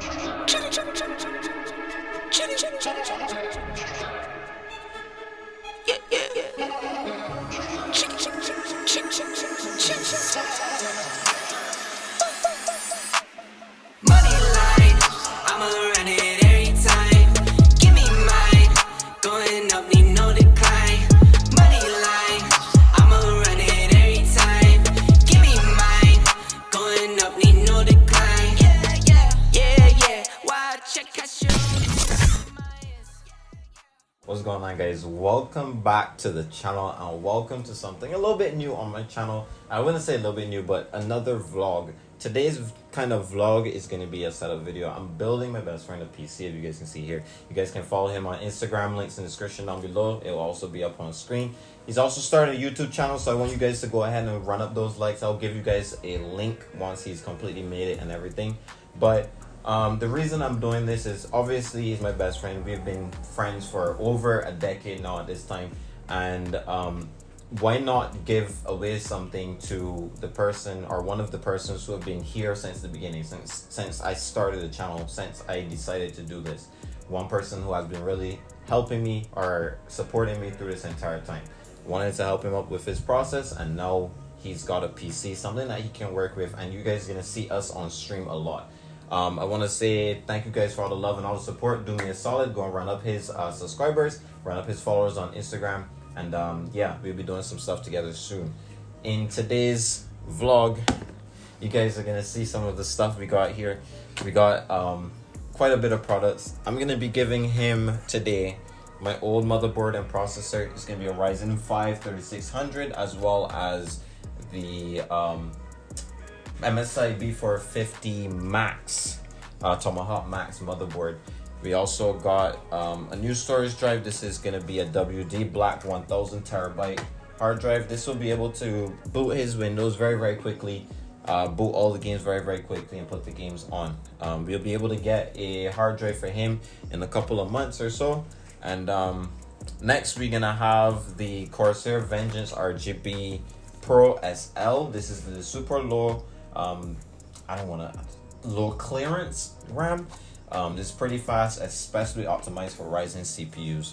What's Welcome back to the channel and welcome to something a little bit new on my channel. I wouldn't say a little bit new, but another vlog. Today's kind of vlog is going to be a setup video. I'm building my best friend a PC, if you guys can see here. You guys can follow him on Instagram, links in the description down below. It will also be up on screen. He's also started a YouTube channel, so I want you guys to go ahead and run up those likes. I'll give you guys a link once he's completely made it and everything. But um, the reason I'm doing this is obviously he's my best friend. We've been friends for over a decade now at this time. And um, why not give away something to the person or one of the persons who have been here since the beginning, since since I started the channel, since I decided to do this. One person who has been really helping me or supporting me through this entire time. Wanted to help him up with his process and now he's got a PC, something that he can work with and you guys are gonna see us on stream a lot. Um, I want to say thank you guys for all the love and all the support. Do me a solid. Go and run up his uh, subscribers, run up his followers on Instagram. And um, yeah, we'll be doing some stuff together soon. In today's vlog, you guys are going to see some of the stuff we got here. We got um, quite a bit of products. I'm going to be giving him today my old motherboard and processor. It's going to be a Ryzen 5 3600 as well as the um, MSI B450 Max, uh, Tomahawk Max motherboard. We also got um, a new storage drive. This is going to be a WD Black 1000 terabyte hard drive. This will be able to boot his Windows very, very quickly, uh, boot all the games very, very quickly, and put the games on. Um, we'll be able to get a hard drive for him in a couple of months or so. And um, next, we're to have the Corsair Vengeance RGB Pro SL. This is the super low um, I don't want to low clearance RAM. Um, this is pretty fast, especially optimized for Ryzen CPUs.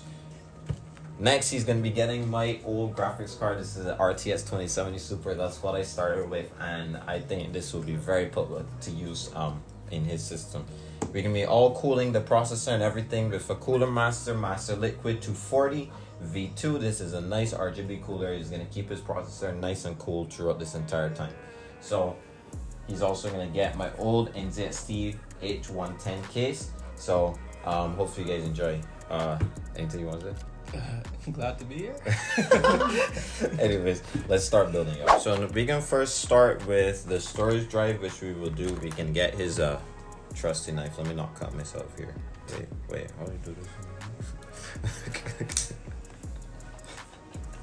Next, he's going to be getting my old graphics card. This is an RTX 2070 Super. That's what I started with, and I think this will be very public to use um, in his system. We're going to be all cooling the processor and everything with a Cooler Master Master Liquid 240 V2. This is a nice RGB cooler. He's going to keep his processor nice and cool throughout this entire time. So He's also gonna get my old NZXT H110 case. So um, hopefully you guys enjoy. Uh, anything you want to say? Uh, glad to be here. Anyways, let's start building up. So we can first start with the storage drive, which we will do. We can get his uh, trusty knife. Let me not cut myself here. Wait, wait, how do you do this?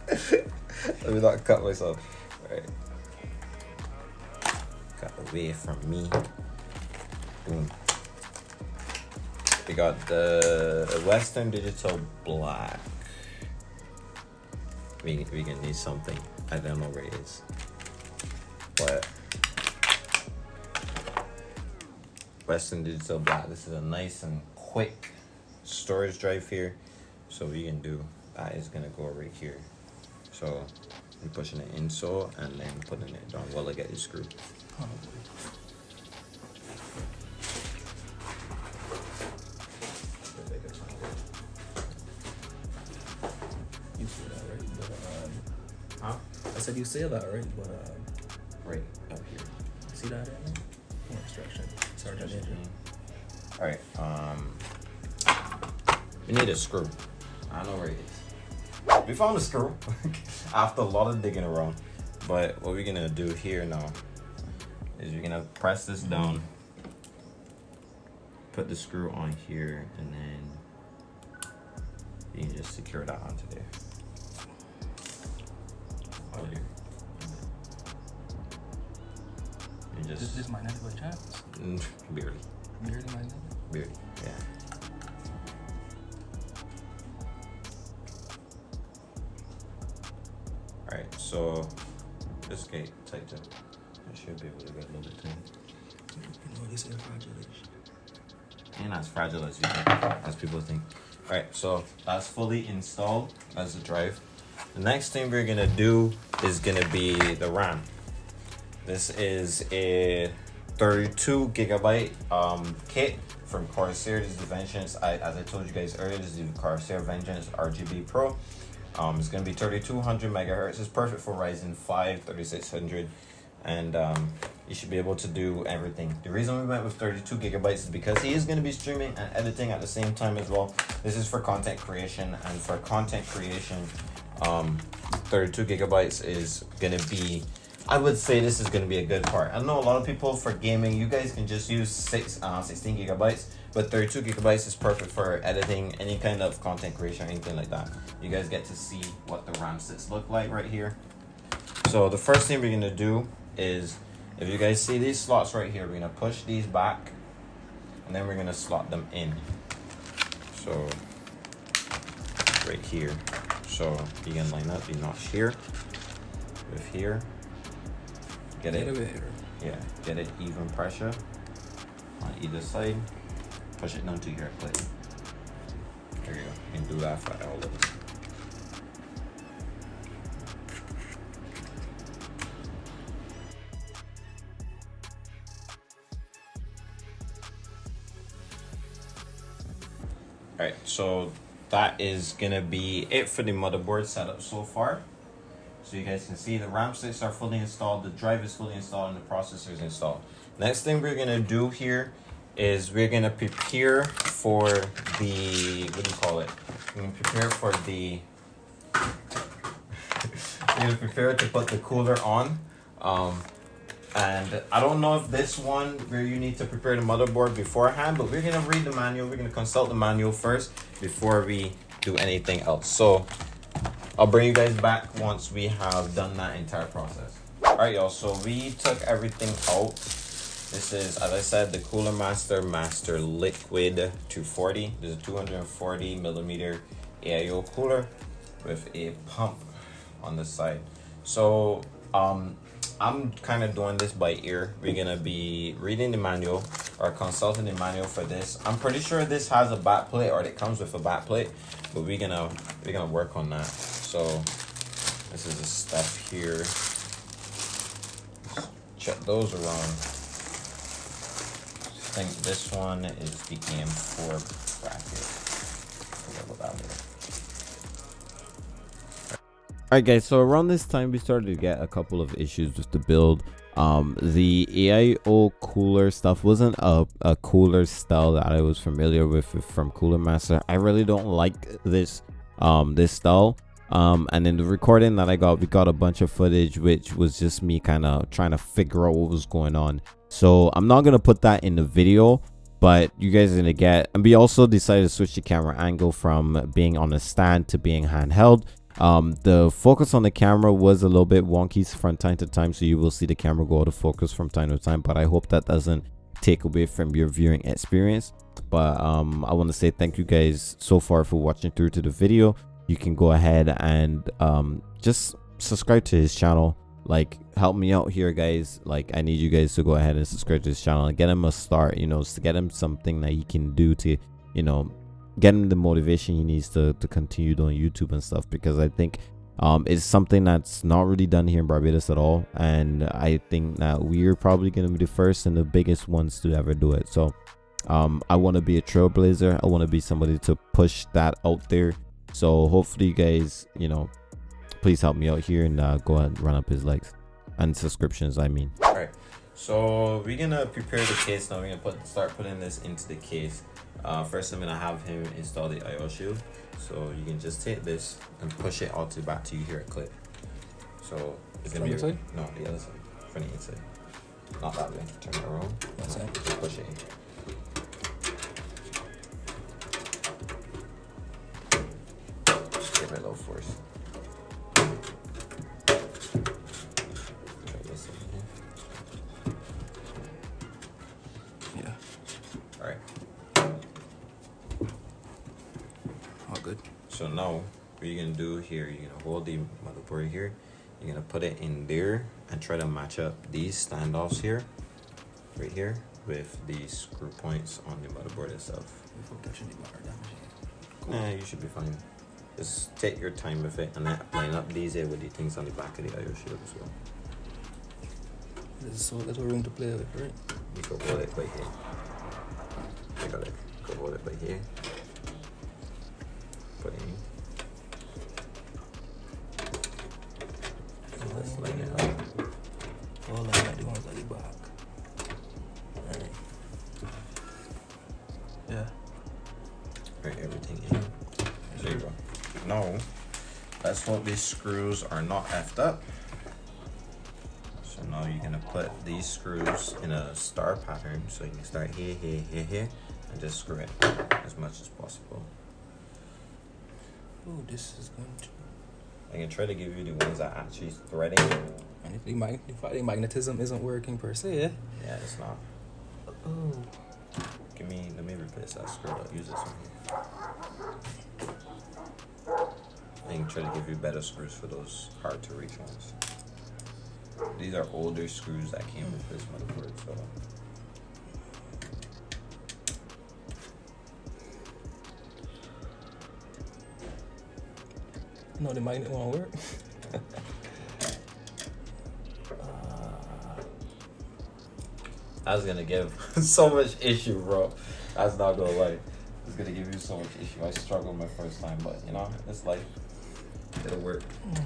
Let me not cut myself. All right away from me. Boom. We got the Western Digital Black. We, we can need something. I don't know where it is. But Western Digital Black. This is a nice and quick storage drive here. So we can do that is gonna go right here. So I'm pushing it in so and then putting it down while I get the screw. You see that, right? But, um, huh? I said you say that, right? But, um, right up here. See that in there? Oh, extraction. Sergeant Andrew. Alright, um, we need a screw. I know where it is. We found a screw after a lot of digging around. But what we're gonna do here now is you're gonna press this down, put the screw on here, and then you can just secure that onto there. Oh, here. You This, just this might not by chance. Barely, Barely not. barely, yeah. All right, so this gate tight. I should be able to get a little bit tight. You know, this is congratulations. ain't as fragile as you think, as people think. All right, so that's fully installed as a drive. The next thing we're gonna do is gonna be the RAM. This is a 32 gigabyte um, kit from Corsair. This is the Vengeance. I, as I told you guys earlier, this is the Corsair Vengeance RGB Pro. Um, it's going to be 3200 megahertz. It's perfect for Ryzen 5 3600 and um, you should be able to do everything. The reason we went with 32 gigabytes is because he is going to be streaming and editing at the same time as well. This is for content creation and for content creation, um, 32 gigabytes is going to be I would say this is going to be a good part. I know a lot of people for gaming, you guys can just use six, uh, 16 gigabytes, but 32 gigabytes is perfect for editing, any kind of content creation, or anything like that. You guys get to see what the RAM sits look like right here. So the first thing we're going to do is, if you guys see these slots right here, we're to push these back, and then we're going to slot them in. So, right here. So you can line up the notch here, with here, Get it? Yeah, get it even pressure on either side. Push it down to your plate. There you go. You can do that for all of them. Alright, so that is gonna be it for the motherboard setup so far. So you guys can see the RAM sticks are fully installed, the drive is fully installed, and the processor is installed. Next thing we're gonna do here is we're gonna prepare for the, what do you call it? We're gonna prepare for the, we're gonna prepare to put the cooler on. Um, and I don't know if this one where you need to prepare the motherboard beforehand, but we're gonna read the manual. We're gonna consult the manual first before we do anything else. So I'll bring you guys back once we have done that entire process. All right, y'all, so we took everything out. This is, as I said, the Cooler Master Master Liquid 240. This is a 240 millimeter AIO cooler with a pump on the side. So um, I'm kind of doing this by ear. We're gonna be reading the manual or consulting the manual for this. I'm pretty sure this has a back plate or it comes with a back plate, but we're gonna we're gonna work on that. So this is a step here. check those around. I think this one is the AM4 bracket. Alright guys, so around this time we started to get a couple of issues with the build. Um, the AIO cooler stuff wasn't a, a cooler style that I was familiar with from Cooler Master. I really don't like this um this style um and in the recording that i got we got a bunch of footage which was just me kind of trying to figure out what was going on so i'm not gonna put that in the video but you guys are gonna get and we also decided to switch the camera angle from being on a stand to being handheld um the focus on the camera was a little bit wonky from time to time so you will see the camera go out of focus from time to time but i hope that doesn't take away from your viewing experience. But um i want to say thank you guys so far for watching through to the video. You can go ahead and um, just subscribe to his channel. Like help me out here guys. Like i need you guys to go ahead and subscribe to his channel and get him a start you know to get him something that he can do to you know get him the motivation he needs to to continue doing youtube and stuff because i think um it's something that's not really done here in barbados at all and i think that we're probably going to be the first and the biggest ones to ever do it so um i want to be a trailblazer i want to be somebody to push that out there so hopefully you guys, you know, please help me out here and uh, go and run up his likes and subscriptions. I mean. All right. So we're gonna prepare the case now. We're gonna put start putting this into the case. Uh, first, I'm gonna have him install the IO shield. So you can just take this and push it all to back to you here at clip. So it's gonna From be side? no the other side, from the inside, not that way. Turn it around. That side? Push it. In. Now, what you're gonna do here, you're gonna hold the motherboard here. You're gonna put it in there and try to match up these standoffs here, right here, with the screw points on the motherboard itself. Before touching the bar, that machine. Nah, you should be fine. Just take your time with it and then line up these here with the things on the back of the IO shield as well. There's so little room to play with, right? You can hold it by here. I got it. Go hold it by here. Screws are not effed up. So now you're gonna put these screws in a star pattern. So you can start here, here, here, here, and just screw it as much as possible. Oh, this is going to. I can try to give you the ones that actually threading. And if the, mag- if the magnetism isn't working per se, yeah? Yeah, it's not. Oh. Give me, let me replace that screw. I'll use this one here. I try to give you better screws for those hard to reach ones. These are older screws that came with this motherboard, so. No, the magnet won't work. Uh, that's gonna give so much issue, bro. That's not gonna lie. It's gonna give you so much issue. I struggled my first time, but you know, it's life. It'll work. I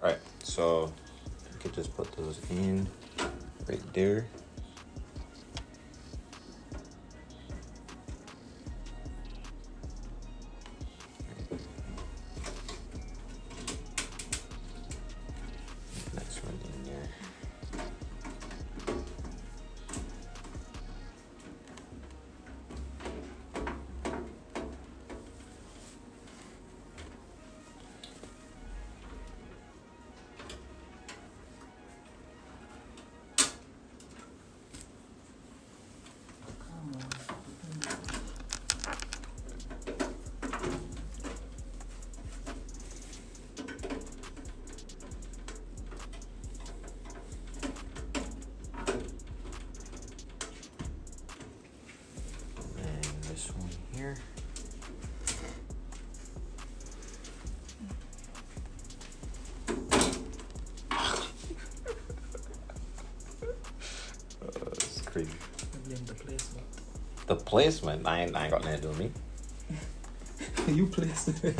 Alright, so you could just put those in right there. Placement, I ain't, I ain't got nothing to do with me. you placed it.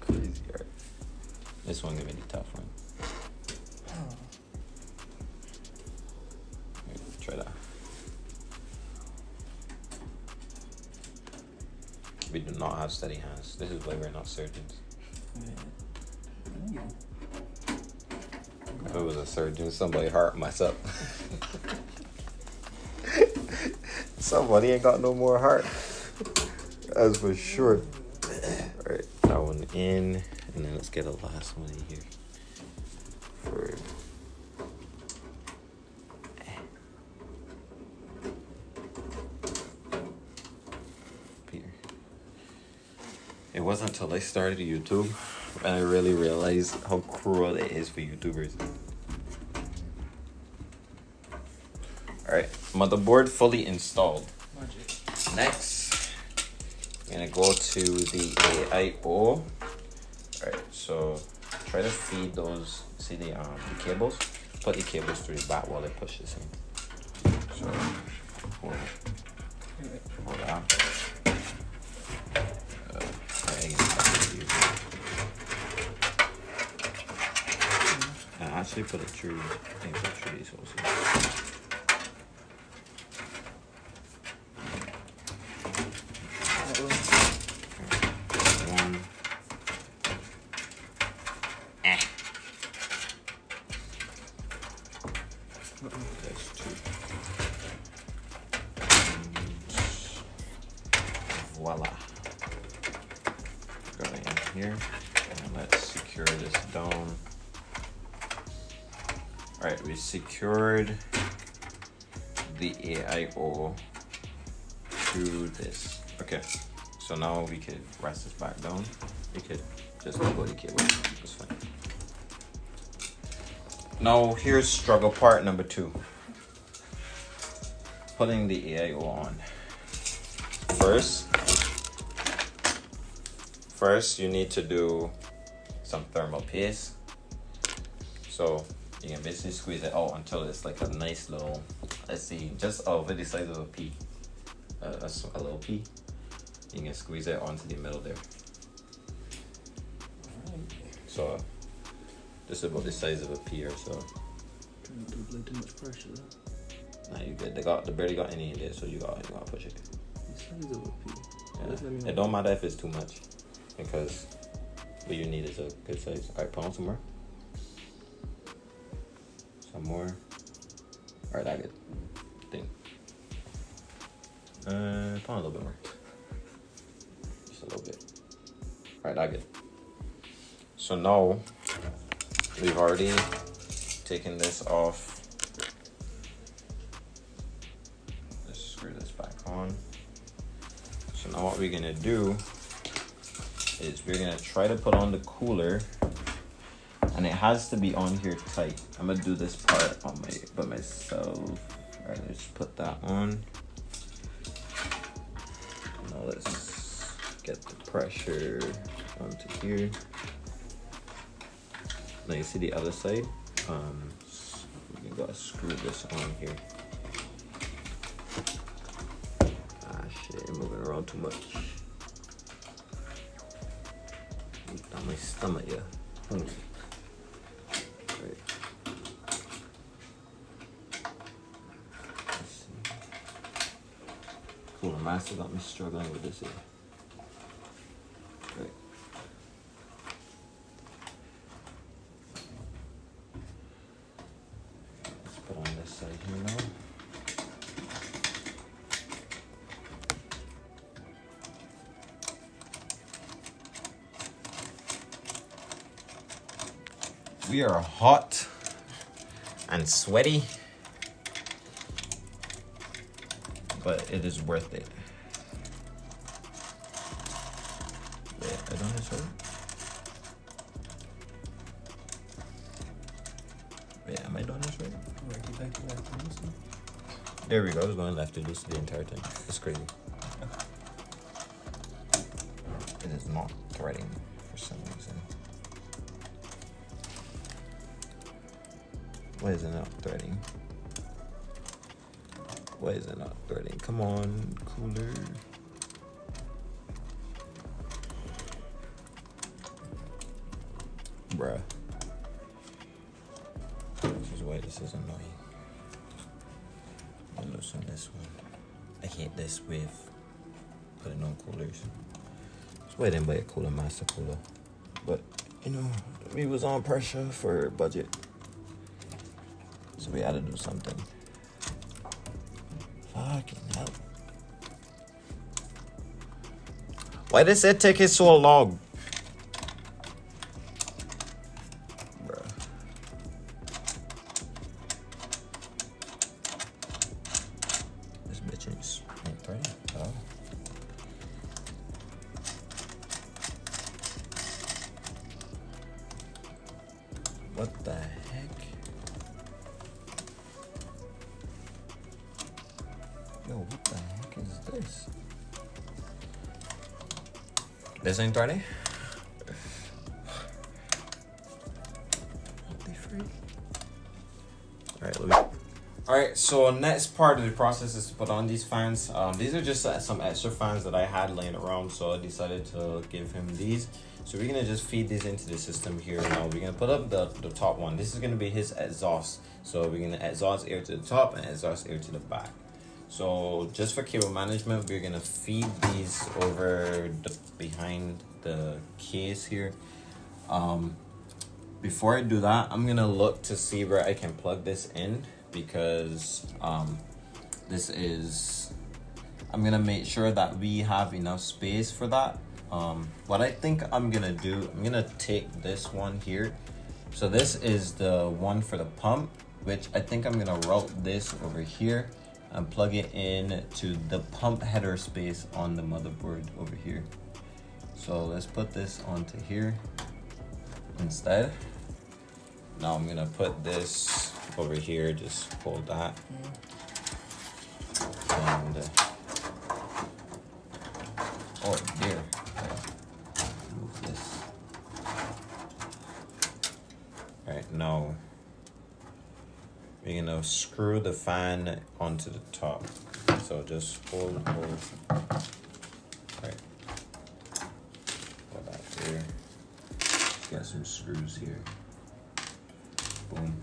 Crazy. This one gonna be the tough one. Here, Try that. We do not have steady hands. This is why we're not surgeons. Yeah. If it was a surgeon, somebody heart mess up. somebody ain't got no more heart. That's for sure. Alright, that one in, and then let's get a last one in here. For Peter. It wasn't until I started YouTube and I really realized how cruel it is for YouTubers. Alright, motherboard fully installed. Magic. Next, I'm gonna go to the AIO. Alright, so try to feed those, see the um the cables? Put the cables through the back while I push this in. So, hold, hold on. I can touch it here. I actually put it through, I think put it through these holes here. Go in here and let's secure this down. All right, we secured the AIO to this. Okay, so now we could rest this back down. We could just go the cable. That's fine. Now here's struggle part number two. Putting the AIO on. First, first you need to do some thermal paste. So you can basically squeeze it out until it's like a nice little, let's see, just over the size of a pea, uh, a, a little pea. You can squeeze it onto the middle there. So this is about the size of a pea or so. Trying not to apply too much pressure though. Nah, you good. They got they barely got any in there, so you got you gotta push it. The size of a pea. Yeah. It don't matter if it's too much, because what you need is a good size. All right, put on some more. Some more. All right, that good. Thing. Uh, on a little bit more. Just a little bit. All right, that good. So now we've already taken this off. Let's screw this back on. So now what we're gonna do is we're gonna try to put on the cooler and it has to be on here tight. I'm gonna do this part on my by myself. Alright, let's put that on. Now let's get the pressure onto here. Now you see the other side? Um s- we gotta screw this on here. Ah shit, I'm moving around too much. Down my stomach, yeah. Right. Let's see. Got me struggling with this here. We are hot and sweaty, but it is worth it. There we go. I was going left to this the entire time. It's crazy. It is not threading Didn't buy a cooler master cooler. But you know, we was on pressure for budget. So we had to do something. Fucking hell. Why does it take it so long? This ain't threading? What the freak? Alright, let me. Alright, so next part of the process is to put on these fans. Um, these are just uh, some extra fans that I had laying around, so I decided to give him these. So we're gonna just feed these into the system here now. We're gonna put up the, the top one. This is gonna be his exhaust. So we're gonna exhaust air to the top and exhaust air to the back. So just for cable management, we're gonna feed these over the behind the case here. Um, before I do that, I'm gonna look to see where I can plug this in because um, this is I'm gonna make sure that we have enough space for that. Um, what I think I'm gonna do, I'm gonna take this one here. So this is the one for the pump, which I think I'm gonna route this over here and plug it in to the pump header space on the motherboard over here. So let's put this onto here instead. Now I'm gonna put this over here, just hold that. And, uh, oh dear, move this. All right, now we're gonna screw the fan onto the top. So just hold, hold. Right. Hold that there. Get some screws here. Boom.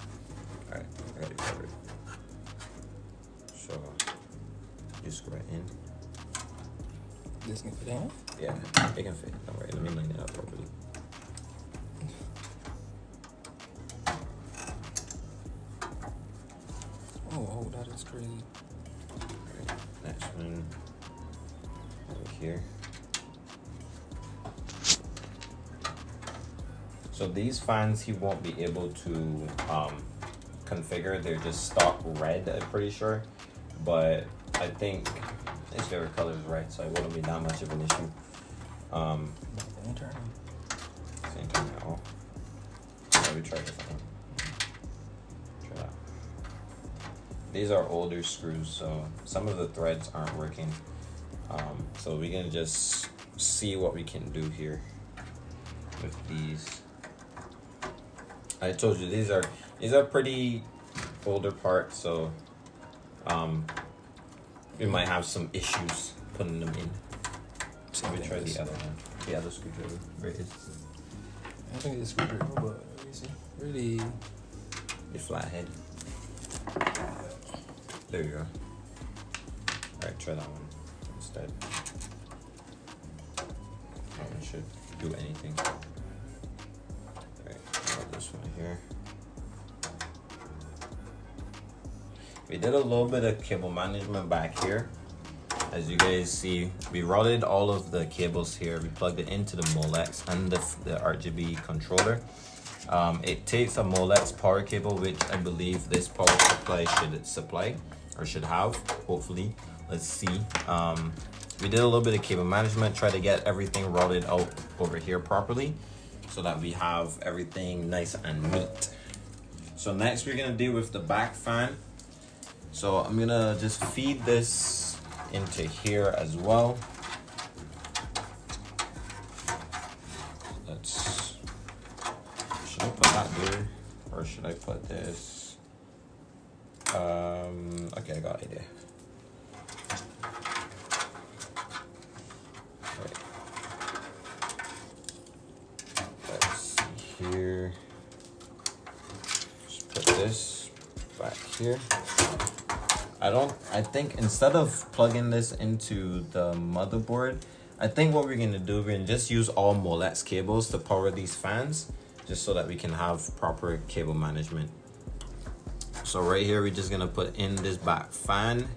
Alright, I got it covered. So just go right in. This can fit in. Yeah, it can fit. Don't worry, let me line it up properly. So these fans he won't be able to um, configure. They're just stock red, I'm pretty sure. But I think his favorite color is red, so it wouldn't be that much of an issue. Um, The intern. same thing now. Let me try this one. Try that. These are older screws, so some of the threads aren't working. Um, so we can just see what we can do here with these. I told you these are these are pretty older parts, so um, we might have some issues putting them in. Let me try the other one. The other screwdriver. Where is I think it's screwdriver, but let me see. Really, the flathead? There you go. Alright, try that one instead. That one should do anything. Here. We did a little bit of cable management back here. As you guys see, we routed all of the cables here. We plugged it into the Molex and the, the RGB controller. Um, it takes a Molex power cable, which I believe this power supply should supply or should have, hopefully. Let's see. Um, we did a little bit of cable management, try to get everything routed out over here properly so that we have everything nice and neat. So next we're gonna deal with the back fan. So I'm gonna just feed this into here as well. Let's, should I put that there or should I put this? Um, okay, I got idea. Right. Let's see here. Just put this back here. I think instead of plugging this into the motherboard, I think what we're gonna do, we're gonna just use all Molex cables to power these fans, just so that we can have proper cable management. So right here, we're just gonna put in this back fan,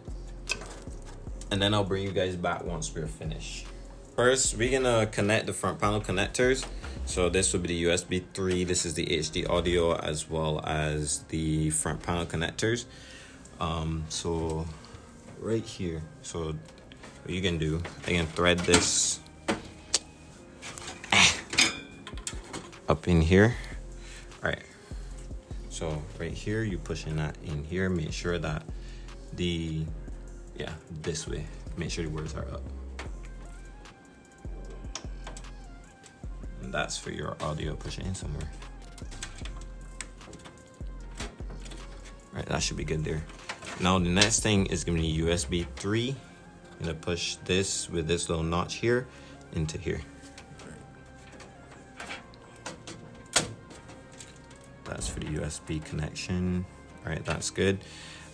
and then I'll bring you guys back once we're finished. First, we're gonna connect the front panel connectors. So this will be the USB 3, this is the HD audio, as well as the front panel connectors um so right here. So what you can do? You can thread this up in here? All right so right here you pushing that in here. Make sure that the yeah this way. Make sure the words are up. And that's for your audio pushing in somewhere. All right that should be good there now the next thing is gonna be USB 3. I'm gonna push this with this little notch here into here. That's for the USB connection. All right, that's good.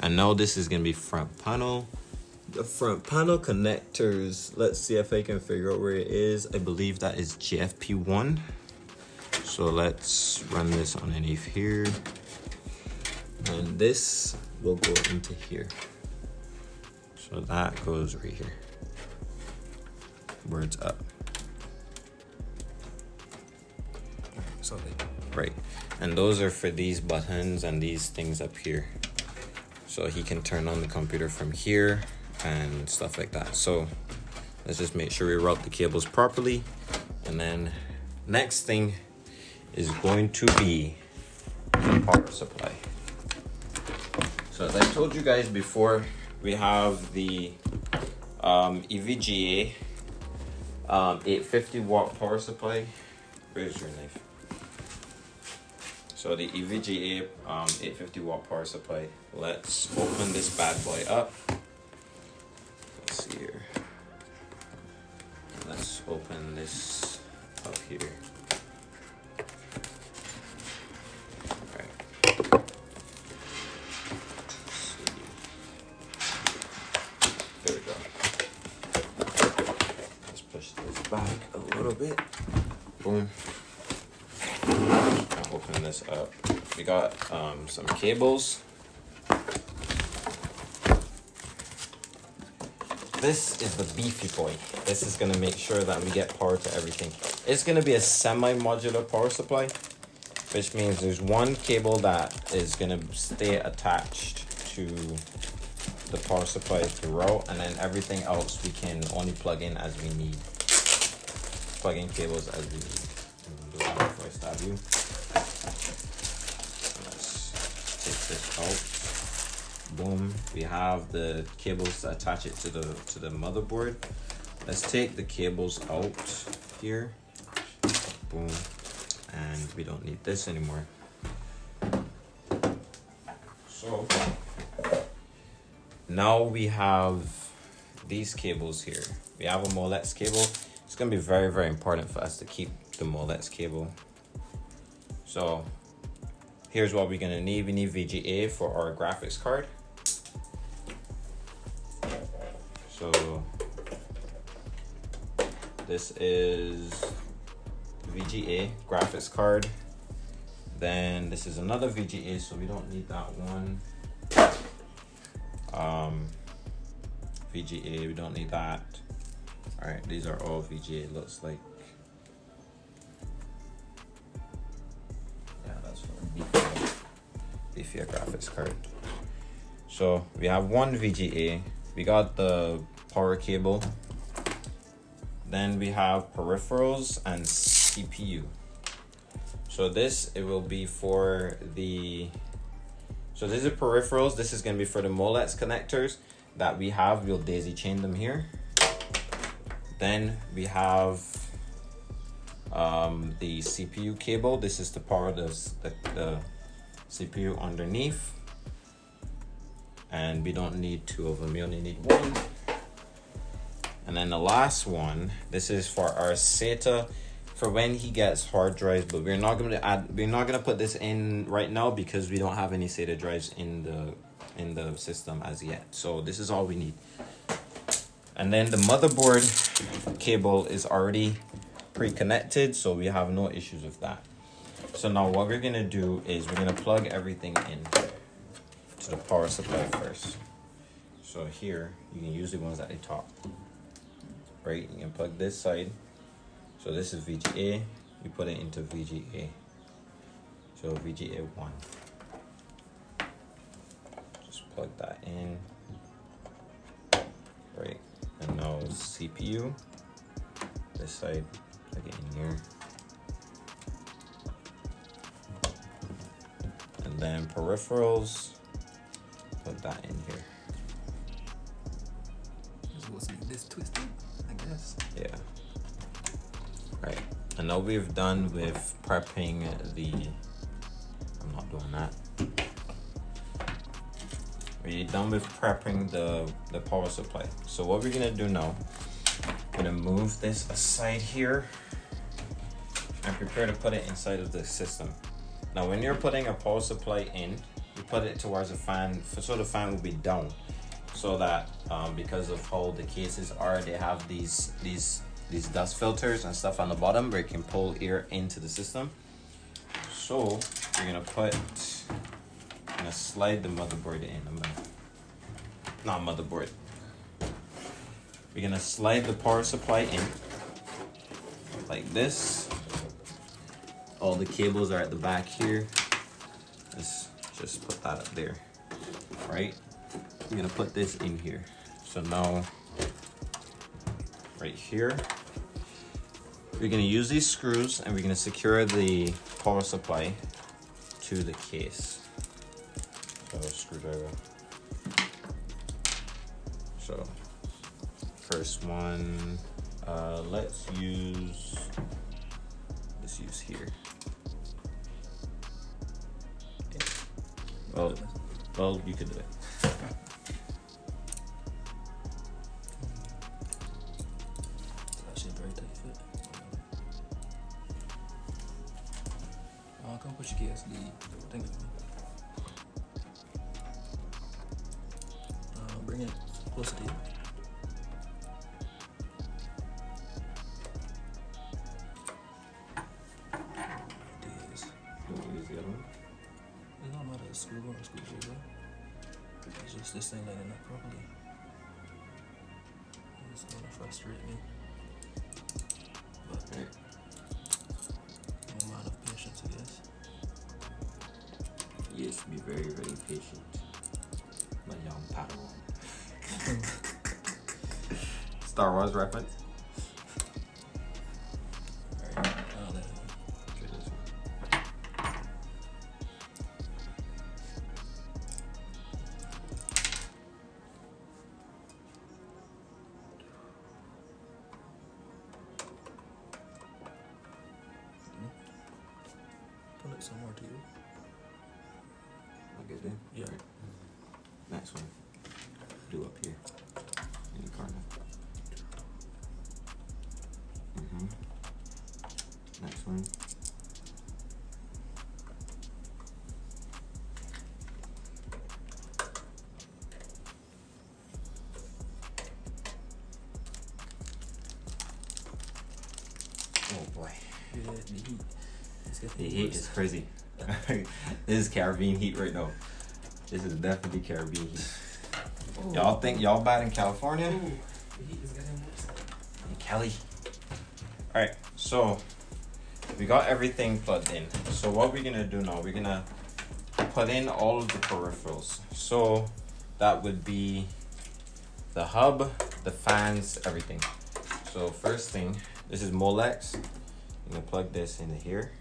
And now this is gonna be front panel. The front panel connectors, let's see if I can figure out where it is. I believe that is JFP1. So let's run this underneath here. And this will go into here. So that goes right here. boards up. So they, Right. And those are for these buttons and these things up here. So he can turn on the computer from here and stuff like that. So let's just make sure we route the cables properly. And then next thing is going to be the power supply. So as I told you guys before, we have the um, EVGA um, 850 watt power supply. Where's your knife? So the EVGA um, 850 watt power supply. Let's open this bad boy up. Let's see here. Let's open this up here. Got um, some cables. This is the beefy boy. This is gonna make sure that we get power to everything. It's gonna be a semi-modular power supply, which means there's one cable that is gonna stay attached to the power supply throughout, and then everything else we can only plug in as we need. Plug in cables as we need. We have the cables to attach it to the to the motherboard. Let's take the cables out here. Boom. And we don't need this anymore. So now we have these cables here. We have a Molex cable. It's gonna be very, very important for us to keep the Molex cable. So here's what we're gonna need. We need VGA for our graphics card. So this is VGA graphics card. Then this is another VGA, so we don't need that one. Um, VGA, we don't need that. All right, these are all VGA. Looks like yeah, that's for Beefia, Beefia graphics card. So we have one VGA. We got the power cable. Then we have peripherals and CPU. So this it will be for the so these are peripherals. This is gonna be for the Molex connectors that we have. We'll daisy chain them here. Then we have um, the CPU cable. This is to power the, the, the CPU underneath. And we don't need two of them, we only need one. And then the last one, this is for our SATA for when he gets hard drives, but we're not gonna add we're not gonna put this in right now because we don't have any SATA drives in the in the system as yet. So this is all we need. And then the motherboard cable is already pre-connected, so we have no issues with that. So now what we're gonna do is we're gonna plug everything in to the power supply first. So here, you can use the ones at the top. Right, you can plug this side. So this is VGA, you put it into VGA. So VGA one. Just plug that in. Right, and now CPU. This side, plug it in here. And then peripherals, plug that in here. It's supposed to this twisted, I guess. Yeah. Right. And now we've done with prepping the. I'm not doing that. We're done with prepping the the power supply. So what we're gonna do now? I'm gonna move this aside here and prepare to put it inside of the system. Now, when you're putting a power supply in, put it towards the fan, so the fan will be down, so that um, because of how the cases are, they have these these these dust filters and stuff on the bottom where you can pull air into the system. So you're gonna put, I'm gonna slide the motherboard in. Not motherboard. we're gonna slide the power supply in like this. All the cables are at the back here. Just put that up there, right? I'm gonna put this in here. So now, right here, we're gonna use these screws and we're gonna secure the power supply to the case. So screwdriver. So first one, uh, let's use, let's use here. Well, well, you can do it. That shit very tight fit. Come put your keys. The thing with me. Bring it closer to you. It is. We'll use the other one. It's not about a screw or a screwdriver. It's just this thing lining up properly. It's gonna frustrate me. But no amount of patience, I guess. Yes, be very, very patient. My young Padawan. Star Wars reference. Is Caribbean heat right now. This is definitely Caribbean heat. Oh. Y'all think y'all bad in California? Ooh, the heat is getting worse. In Cali. Alright, so we got everything plugged in. So what we're gonna do now, we're gonna put in all of the peripherals. So that would be the hub, the fans, everything. So first thing, this is Molex. I'm gonna plug this into here.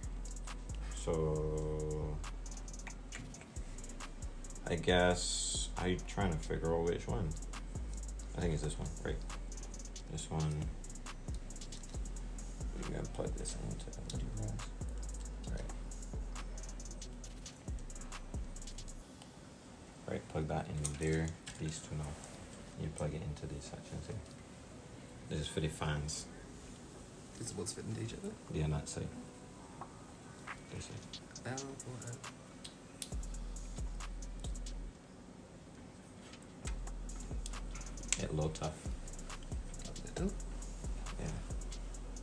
So I guess I'm trying to figure out which one. I think it's this one, right? This one. I'm gonna plug this into. Right. Right, plug that in there. These two now. You plug it into these sections here. This is for the fans. This is what's fitting to each other. Yeah, on that side. This side. A little tough. A little. Yeah.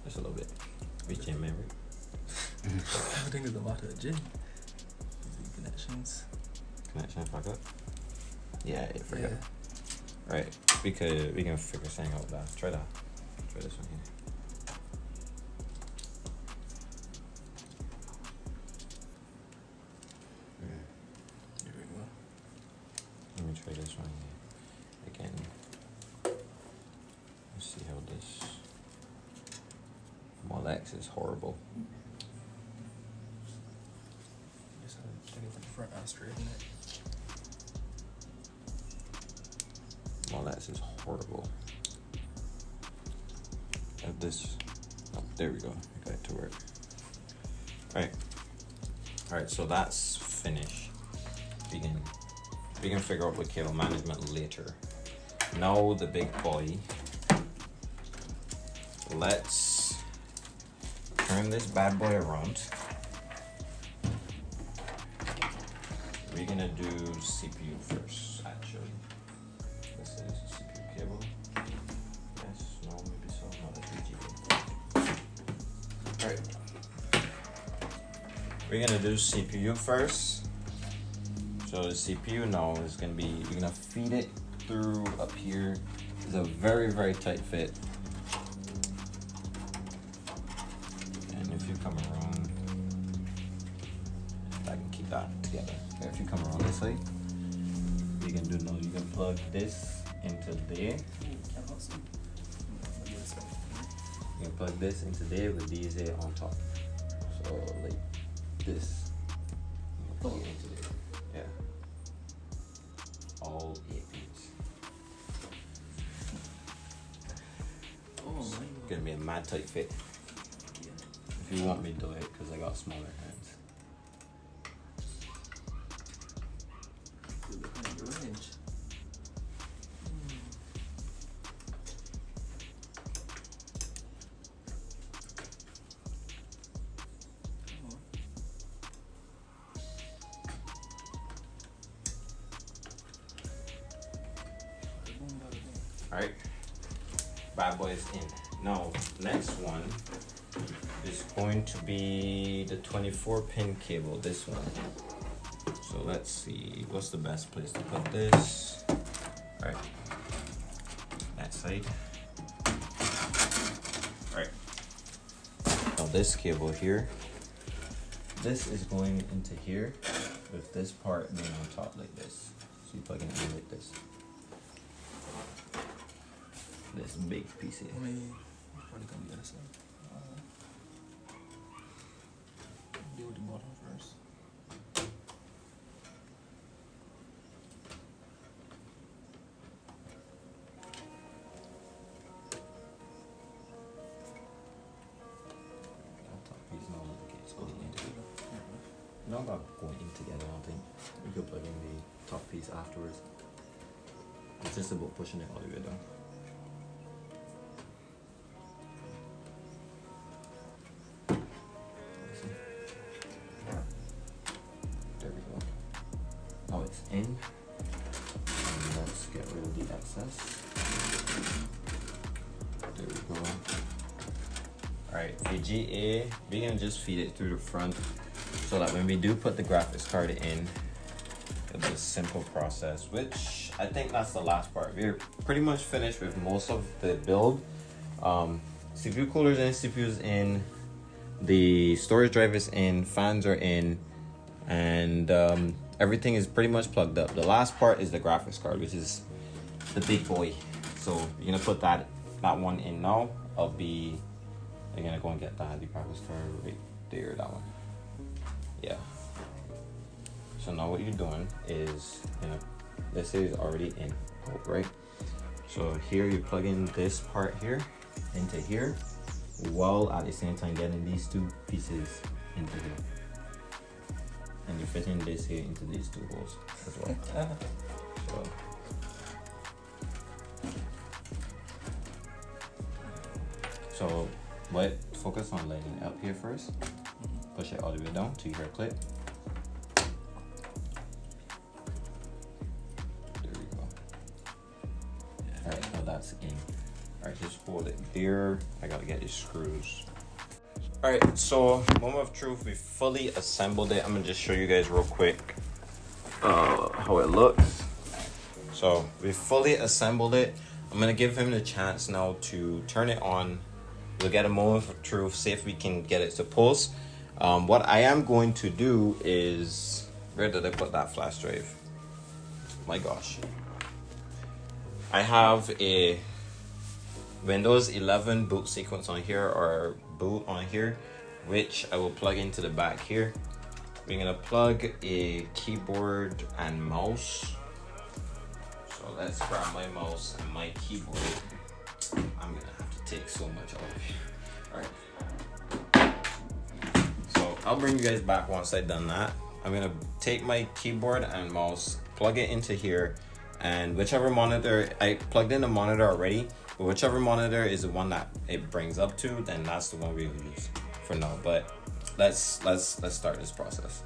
Just a little bit. Reach in, man. Everything is a matter of gin. These connections. Connection fuck up. Yeah, it forgot. Yeah. Right. We could we can figure something out with that. Try that. Try this one Molex is horrible. Just have to take it from the front and straighten it. Molex is horrible. Have this oh, there we go. I got it to work. Alright. Alright, so that's finished. We can we can figure out the cable management later. Now the big boy. Let's turn this bad boy around. We're gonna do CPU first, actually. This is CPU cable. Yes, no, maybe so. No, that's VGA. Alright. We're gonna do CPU first. So the CPU now is gonna be, you're gonna feed it through up here It's a very, very tight fit. Keep that together. If you come around this way, you can do no. You can plug this into there. You can plug this into there with these here on top. So like this. You can plug it into there. Yeah. All eight pins. Oh my god. Gonna be a mad tight fit. If you want me to do it, because I got smaller hands. 24 pin cable, this one. So let's see, what's the best place to put this? Alright. That side. Alright. Now this cable here, this is going into here with this part being on top like this. So you plug it in like this. This big piece here. I mean, probably gonna be the other side. Uh, with the bottom first. That top piece no okay, it's going in together. Yeah. No, not going in together. I don't think we could plug in the top piece afterwards. It's just about pushing it all the way down. We're gonna just feed it through the front so that when we do put the graphics card in, it'll be a simple process, which I think that's the last part. We're pretty much finished with most of the build. Um, CPU coolers and CPUs in, the storage drive is in, fans are in, and um, everything is pretty much plugged up. The last part is the graphics card, which is the big boy. So you're gonna put that that one in now. I'll be you're gonna go and get that the graphics card right there, that one. Yeah. So now what you're doing is you know this is already in right? So here you plug in this part here into here while at the same time getting these two pieces into here. And you're fitting this here into these two holes as well. So So what focus on letting it up here first. Push it all the way down to your clip. There we go. Alright, now that's in. Alright, just hold it there. I gotta get these screws. Alright, so moment of truth, we fully assembled it. I'm gonna just show you guys real quick uh, how it looks. So we fully assembled it. I'm gonna give him the chance now to turn it on. We'll get a moment of truth, see if we can get it to post. Um, what I am going to do is, where did I put that flash drive? My gosh. I have a Windows 11 boot sequence on here or boot on here, which I will plug into the back here. We're gonna plug a keyboard and mouse. So let's grab my mouse and my keyboard. I'm gonna have to take so much off here. Alright. So I'll bring you guys back once I've done that. I'm gonna take my keyboard and mouse, plug it into here, and whichever monitor I plugged in the monitor already, but whichever monitor is the one that it brings up to, then that's the one we'll use for now. But let's let's let's start this process.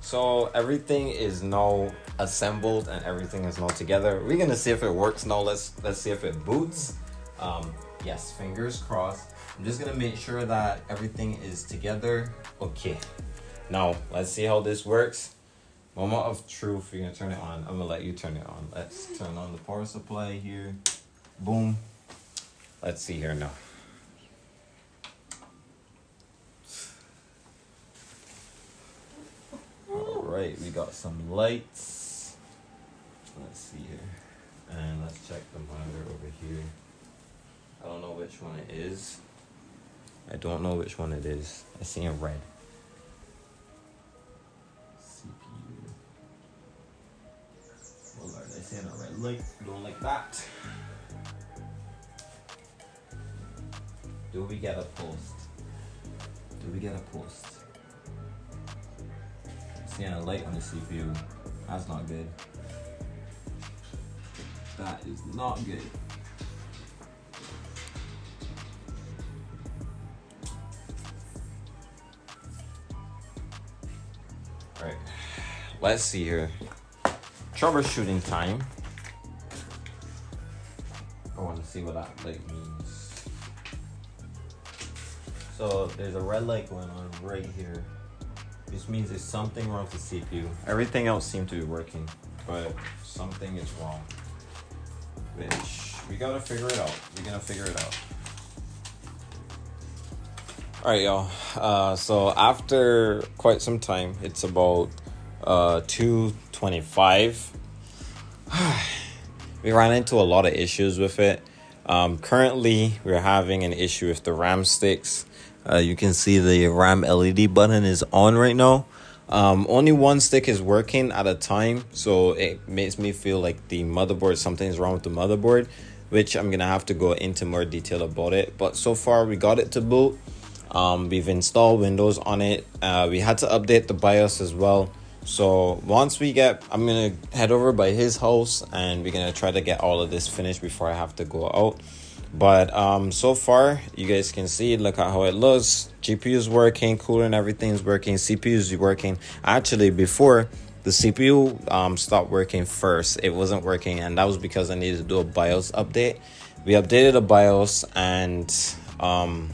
So everything is now assembled and everything is now together. We're gonna see if it works now. Let's let's see if it boots. Um, yes, fingers crossed. I'm just gonna make sure that everything is together. Okay. Now let's see how this works. Moment of truth. You're gonna turn it on. I'm gonna let you turn it on. Let's turn on the power supply here. Boom. Let's see here now. All right, we got some lights. Let's see here. And let's check the monitor over here. I don't know which one it is. I don't know which one it is. I see in red. CPU. Oh Lord, I see a red light. Don't like that. Do we get a post? Do we get a post? Seeing a light on the CPU. That's not good. That is not good. Let's see here. Troubleshooting time. I want to see what that light means. So there's a red light going on right here. This means there's something wrong with the CPU. Everything else seemed to be working, but something is wrong. Which we gotta figure it out. We're gonna figure it out. All right, y'all. Uh, so after quite some time, it's about uh, two twenty-five. we ran into a lot of issues with it. Um, currently, we're having an issue with the RAM sticks. Uh, you can see the RAM LED button is on right now. Um, only one stick is working at a time, so it makes me feel like the motherboard, something's wrong with the motherboard, which I'm gonna have to go into more detail about it. But so far, we got it to boot. Um, we've installed Windows on it. Uh, we had to update the BIOS as well. So once we get, I'm gonna head over by his house and we're gonna try to get all of this finished before I have to go out. But um so far you guys can see look at how it looks. Gpu is working cooler and everything's working cpu is working. Actually before the cpu um stopped working first. It wasn't working and that was because i needed to do a bios update. We updated the bios and um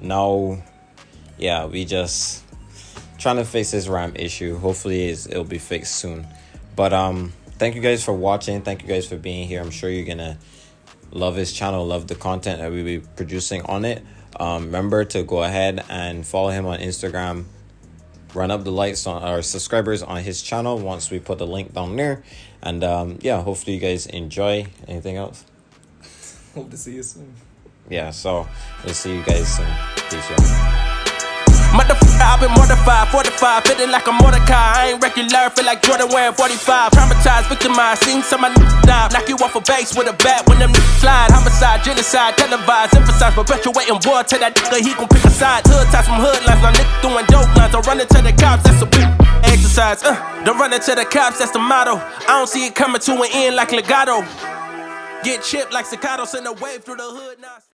now yeah we just trying to fix this ram issue hopefully it'll be fixed soon but um thank you guys for watching thank you guys for being here i'm sure you're gonna love his channel, love the content that we be producing on it. Um, remember to go ahead and follow him on Instagram. Run up the likes on our subscribers on his channel once we put the link down there. And um, yeah, hopefully you guys enjoy. Anything else? Hope to see you soon. Yeah, so we'll see you guys soon. Peace out. I've been mortified, 45, feeling like a Mordecai. I ain't regular, feel like Jordan wearing 45. Traumatized, victimized, seen some of die. Knock you off a base with a bat when them slide. Homicide, genocide, televised, emphasize, perpetuating war Tell that nigga, he gon' pick a side. Hood ties from hood lines, now nigga doing dope lines. I'm running to the cops, that's a big exercise. Uh, don't run into the cops, that's the motto. I don't see it coming to an end like legato. Get chipped like staccato, send a wave through the hood now.